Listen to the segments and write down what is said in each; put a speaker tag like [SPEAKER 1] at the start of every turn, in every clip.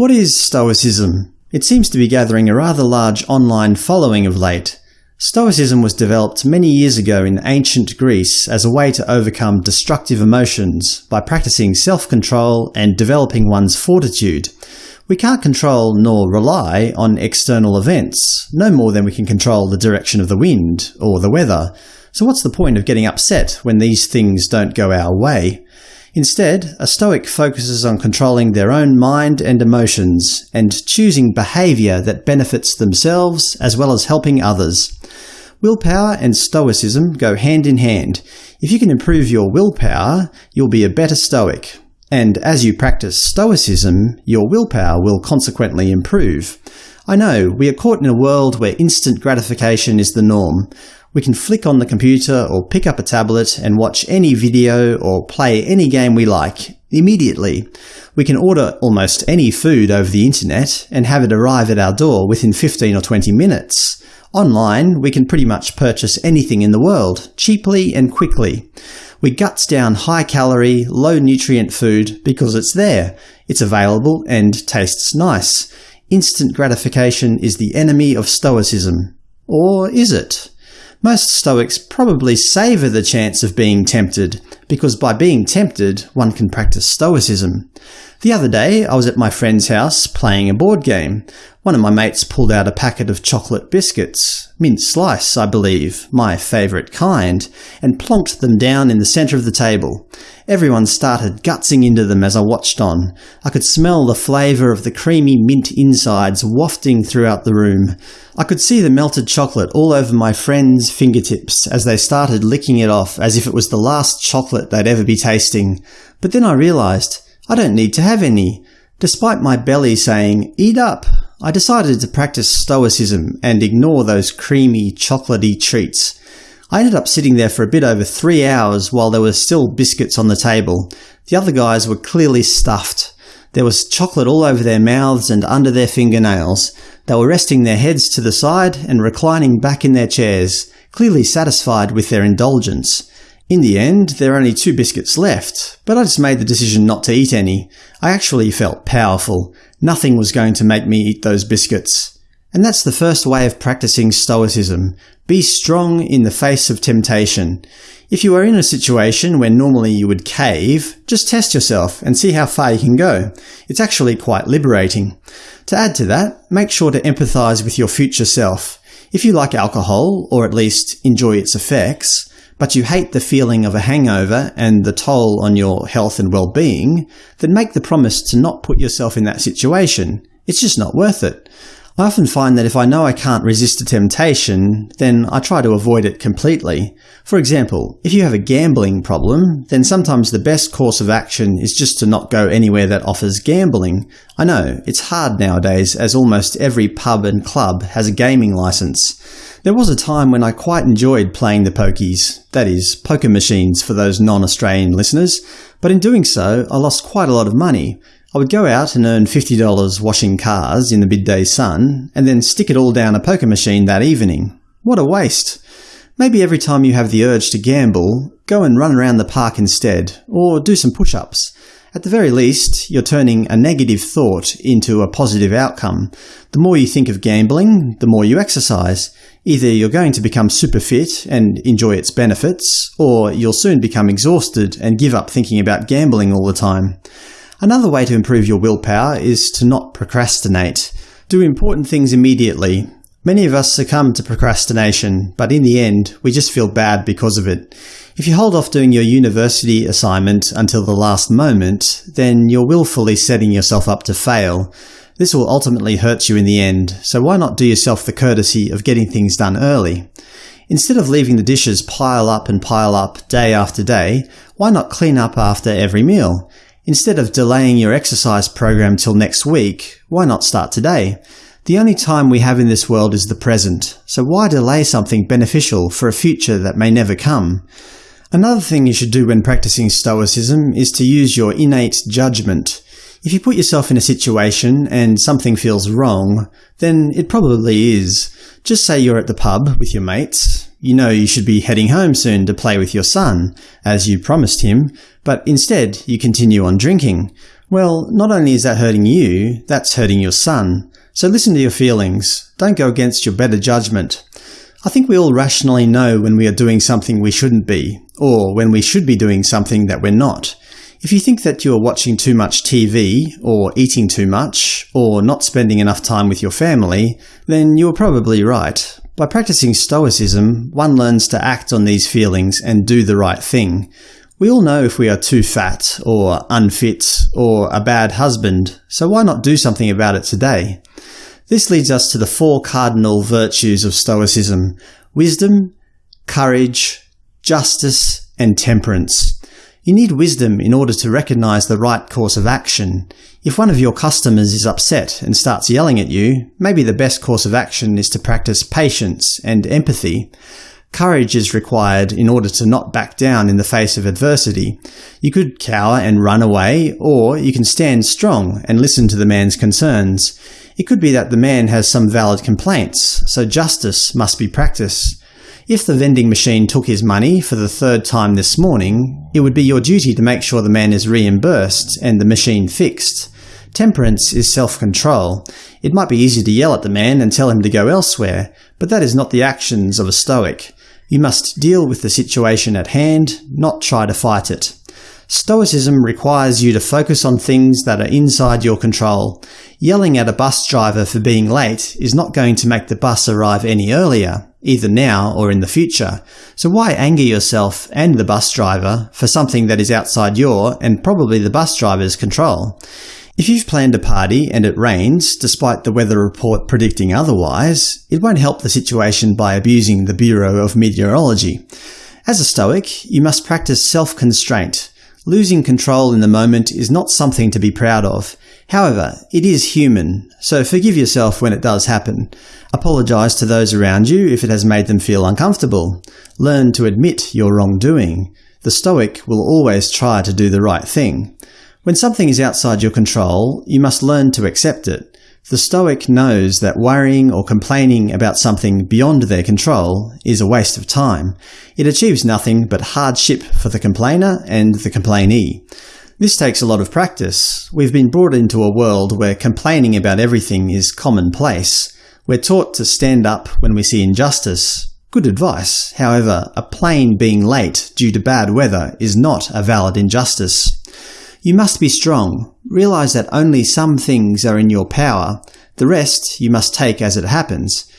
[SPEAKER 1] What is Stoicism? It seems to be gathering a rather large online following of late. Stoicism was developed many years ago in ancient Greece as a way to overcome destructive emotions by practicing self-control and developing one's fortitude. We can't control nor rely on external events, no more than we can control the direction of the wind or the weather. So what's the point of getting upset when these things don't go our way? Instead, a Stoic focuses on controlling their own mind and emotions, and choosing behaviour that benefits themselves as well as helping others. Willpower and Stoicism go hand in hand. If you can improve your willpower, you'll be a better Stoic. And as you practice Stoicism, your willpower will consequently improve. I know, we are caught in a world where instant gratification is the norm. We can flick on the computer or pick up a tablet and watch any video or play any game we like, immediately. We can order almost any food over the internet and have it arrive at our door within 15 or 20 minutes. Online, we can pretty much purchase anything in the world, cheaply and quickly. We guts down high-calorie, low-nutrient food because it's there, it's available and tastes nice. Instant gratification is the enemy of Stoicism. Or is it? Most Stoics probably savour the chance of being tempted, because by being tempted one can practice Stoicism. The other day I was at my friend's house playing a board game. One of my mates pulled out a packet of chocolate biscuits, mint slice I believe, my favourite kind, and plonked them down in the centre of the table. Everyone started gutsing into them as I watched on. I could smell the flavour of the creamy mint insides wafting throughout the room. I could see the melted chocolate all over my friends' fingertips as they started licking it off as if it was the last chocolate they'd ever be tasting. But then I realised I don't need to have any. Despite my belly saying, eat up, I decided to practice stoicism and ignore those creamy, chocolatey treats. I ended up sitting there for a bit over three hours while there were still biscuits on the table. The other guys were clearly stuffed. There was chocolate all over their mouths and under their fingernails. They were resting their heads to the side and reclining back in their chairs, clearly satisfied with their indulgence. In the end, there are only two biscuits left, but I just made the decision not to eat any. I actually felt powerful. Nothing was going to make me eat those biscuits. And that's the first way of practicing Stoicism. Be strong in the face of temptation. If you are in a situation where normally you would cave, just test yourself and see how far you can go. It's actually quite liberating. To add to that, make sure to empathise with your future self. If you like alcohol, or at least enjoy its effects, but you hate the feeling of a hangover and the toll on your health and well-being, then make the promise to not put yourself in that situation. It's just not worth it. I often find that if I know I can't resist a temptation, then I try to avoid it completely. For example, if you have a gambling problem, then sometimes the best course of action is just to not go anywhere that offers gambling. I know, it's hard nowadays as almost every pub and club has a gaming license. There was a time when I quite enjoyed playing the pokies, that is, poker machines for those non-Australian listeners, but in doing so I lost quite a lot of money. I would go out and earn $50 washing cars in the midday sun, and then stick it all down a poker machine that evening. What a waste! Maybe every time you have the urge to gamble, go and run around the park instead, or do some push-ups. At the very least, you're turning a negative thought into a positive outcome. The more you think of gambling, the more you exercise. Either you're going to become super fit and enjoy its benefits, or you'll soon become exhausted and give up thinking about gambling all the time. Another way to improve your willpower is to not procrastinate. Do important things immediately. Many of us succumb to procrastination, but in the end, we just feel bad because of it. If you hold off doing your university assignment until the last moment, then you're willfully setting yourself up to fail. This will ultimately hurt you in the end, so why not do yourself the courtesy of getting things done early? Instead of leaving the dishes pile up and pile up day after day, why not clean up after every meal? Instead of delaying your exercise program till next week, why not start today? The only time we have in this world is the present, so why delay something beneficial for a future that may never come? Another thing you should do when practicing Stoicism is to use your innate judgment. If you put yourself in a situation and something feels wrong, then it probably is. Just say you're at the pub with your mates. You know you should be heading home soon to play with your son, as you promised him, but instead you continue on drinking. Well, not only is that hurting you, that's hurting your son. So listen to your feelings. Don't go against your better judgment. I think we all rationally know when we are doing something we shouldn't be, or when we should be doing something that we're not. If you think that you are watching too much TV, or eating too much, or not spending enough time with your family, then you are probably right. By practicing Stoicism, one learns to act on these feelings and do the right thing. We all know if we are too fat, or unfit, or a bad husband, so why not do something about it today? This leads us to the four cardinal virtues of Stoicism – wisdom, courage, justice, and temperance. You need wisdom in order to recognize the right course of action. If one of your customers is upset and starts yelling at you, maybe the best course of action is to practice patience and empathy. Courage is required in order to not back down in the face of adversity. You could cower and run away, or you can stand strong and listen to the man's concerns. It could be that the man has some valid complaints, so justice must be practiced. If the vending machine took his money for the third time this morning, it would be your duty to make sure the man is reimbursed and the machine fixed. Temperance is self-control. It might be easy to yell at the man and tell him to go elsewhere, but that is not the actions of a Stoic. You must deal with the situation at hand, not try to fight it. Stoicism requires you to focus on things that are inside your control. Yelling at a bus driver for being late is not going to make the bus arrive any earlier, either now or in the future, so why anger yourself and the bus driver for something that is outside your, and probably the bus driver's, control? If you've planned a party and it rains, despite the weather report predicting otherwise, it won't help the situation by abusing the Bureau of Meteorology. As a Stoic, you must practice self-constraint. Losing control in the moment is not something to be proud of. However, it is human, so forgive yourself when it does happen. Apologise to those around you if it has made them feel uncomfortable. Learn to admit your wrongdoing. The Stoic will always try to do the right thing. When something is outside your control, you must learn to accept it. The Stoic knows that worrying or complaining about something beyond their control is a waste of time. It achieves nothing but hardship for the complainer and the complainee. This takes a lot of practice. We've been brought into a world where complaining about everything is commonplace. We're taught to stand up when we see injustice. Good advice. However, a plane being late due to bad weather is not a valid injustice. You must be strong. Realize that only some things are in your power. The rest you must take as it happens.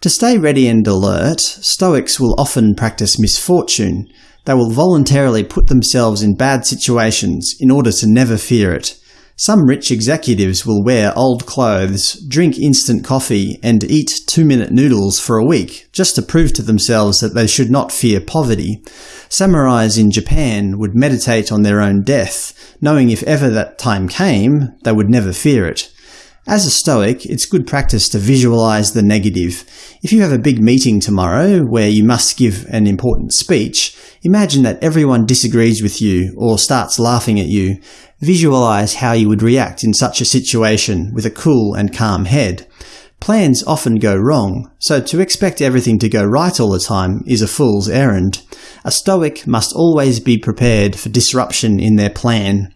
[SPEAKER 1] To stay ready and alert, Stoics will often practice misfortune. They will voluntarily put themselves in bad situations in order to never fear it. Some rich executives will wear old clothes, drink instant coffee, and eat two-minute noodles for a week, just to prove to themselves that they should not fear poverty. Samurais in Japan would meditate on their own death, knowing if ever that time came, they would never fear it. As a Stoic, it's good practice to visualize the negative. If you have a big meeting tomorrow where you must give an important speech, imagine that everyone disagrees with you or starts laughing at you. Visualize how you would react in such a situation with a cool and calm head. Plans often go wrong, so to expect everything to go right all the time is a fool's errand. A Stoic must always be prepared for disruption in their plan.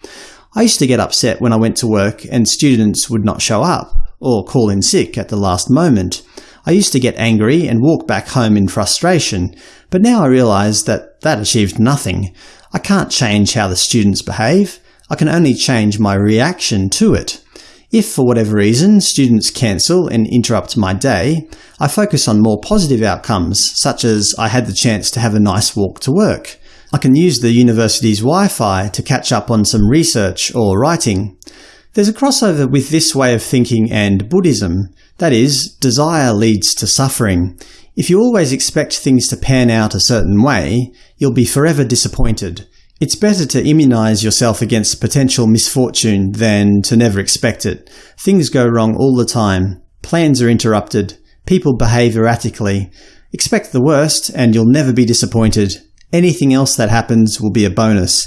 [SPEAKER 1] I used to get upset when I went to work and students would not show up, or call in sick at the last moment. I used to get angry and walk back home in frustration, but now I realise that that achieved nothing. I can't change how the students behave. I can only change my reaction to it. If, for whatever reason, students cancel and interrupt my day, I focus on more positive outcomes, such as I had the chance to have a nice walk to work. I can use the university's Wi-Fi to catch up on some research or writing. There's a crossover with this way of thinking and Buddhism. That is, desire leads to suffering. If you always expect things to pan out a certain way, you'll be forever disappointed. It's better to immunize yourself against potential misfortune than to never expect it. Things go wrong all the time. Plans are interrupted. People behave erratically. Expect the worst and you'll never be disappointed. Anything else that happens will be a bonus.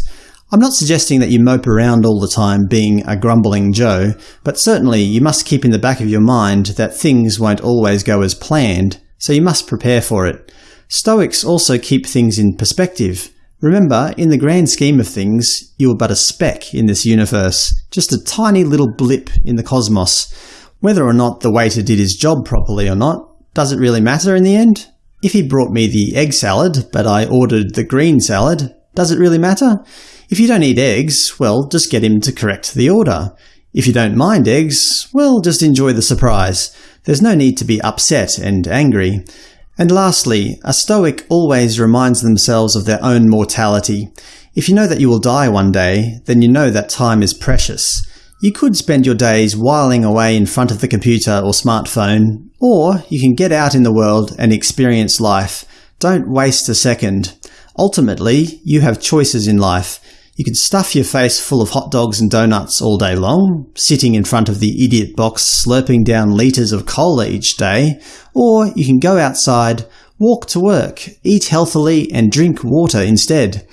[SPEAKER 1] I'm not suggesting that you mope around all the time being a grumbling Joe, but certainly you must keep in the back of your mind that things won't always go as planned, so you must prepare for it. Stoics also keep things in perspective. Remember, in the grand scheme of things, you are but a speck in this universe, just a tiny little blip in the cosmos. Whether or not the waiter did his job properly or not, does it really matter in the end? If he brought me the egg salad, but I ordered the green salad, does it really matter? If you don't eat eggs, well, just get him to correct the order. If you don't mind eggs, well, just enjoy the surprise. There's no need to be upset and angry. And lastly, a Stoic always reminds themselves of their own mortality. If you know that you will die one day, then you know that time is precious. You could spend your days whiling away in front of the computer or smartphone, or you can get out in the world and experience life. Don't waste a second. Ultimately, you have choices in life. You can stuff your face full of hot dogs and donuts all day long, sitting in front of the idiot box slurping down litres of cola each day, or you can go outside, walk to work, eat healthily and drink water instead.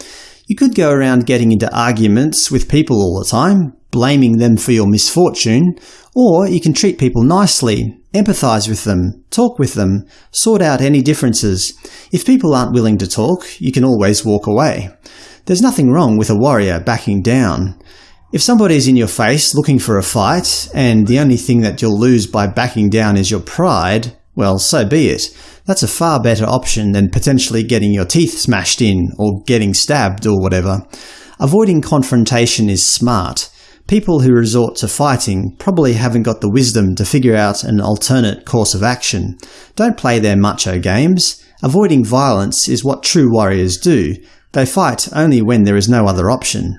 [SPEAKER 1] You could go around getting into arguments with people all the time, blaming them for your misfortune, or you can treat people nicely, empathise with them, talk with them, sort out any differences. If people aren't willing to talk, you can always walk away. There's nothing wrong with a warrior backing down. If somebody's in your face looking for a fight, and the only thing that you'll lose by backing down is your pride, well, so be it. That's a far better option than potentially getting your teeth smashed in, or getting stabbed, or whatever. Avoiding confrontation is smart. People who resort to fighting probably haven't got the wisdom to figure out an alternate course of action. Don't play their macho games. Avoiding violence is what true warriors do, they fight only when there is no other option.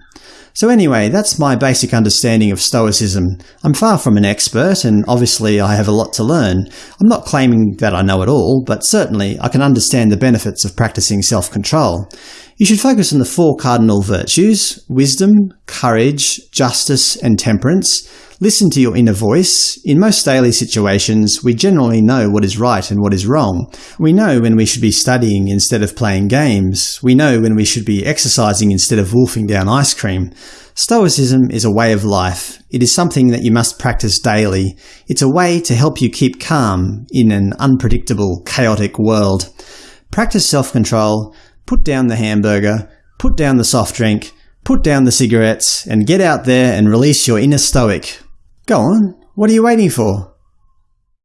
[SPEAKER 1] So anyway, that's my basic understanding of Stoicism. I'm far from an expert, and obviously I have a lot to learn. I'm not claiming that I know it all, but certainly I can understand the benefits of practicing self-control. You should focus on the four cardinal virtues – wisdom, courage, justice, and temperance – Listen to your inner voice. In most daily situations, we generally know what is right and what is wrong. We know when we should be studying instead of playing games. We know when we should be exercising instead of wolfing down ice cream. Stoicism is a way of life. It is something that you must practice daily. It's a way to help you keep calm in an unpredictable, chaotic world. Practice self-control, put down the hamburger, put down the soft drink, put down the cigarettes, and get out there and release your inner stoic. Go on, what are you waiting for?